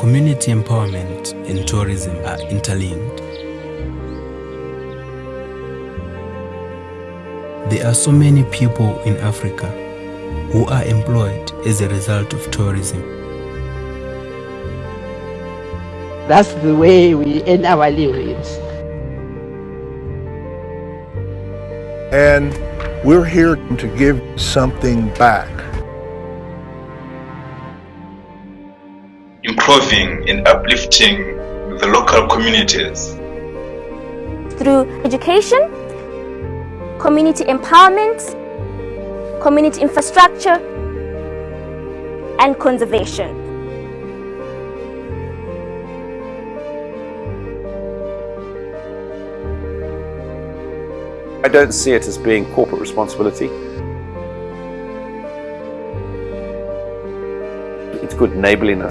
Community empowerment and tourism are interlinked. There are so many people in Africa who are employed as a result of tourism. That's the way we earn our livings. And we're here to give something back. Improving and uplifting the local communities. Through education, community empowerment, community infrastructure, and conservation. I don't see it as being corporate responsibility. It's good enabling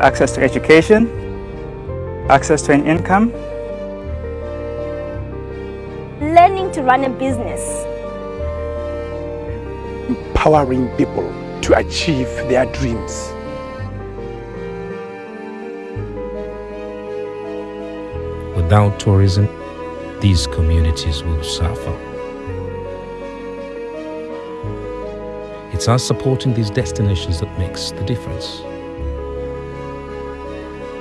access to education, access to an income, Learning to run a business. empowering people to achieve their dreams. Without tourism, these communities will suffer. It's us supporting these destinations that makes the difference.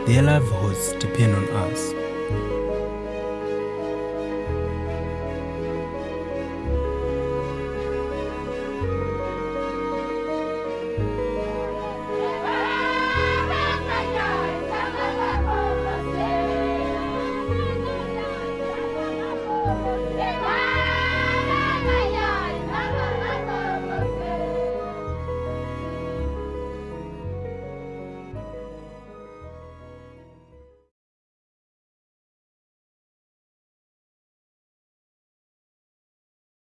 Their livelihoods depend on us.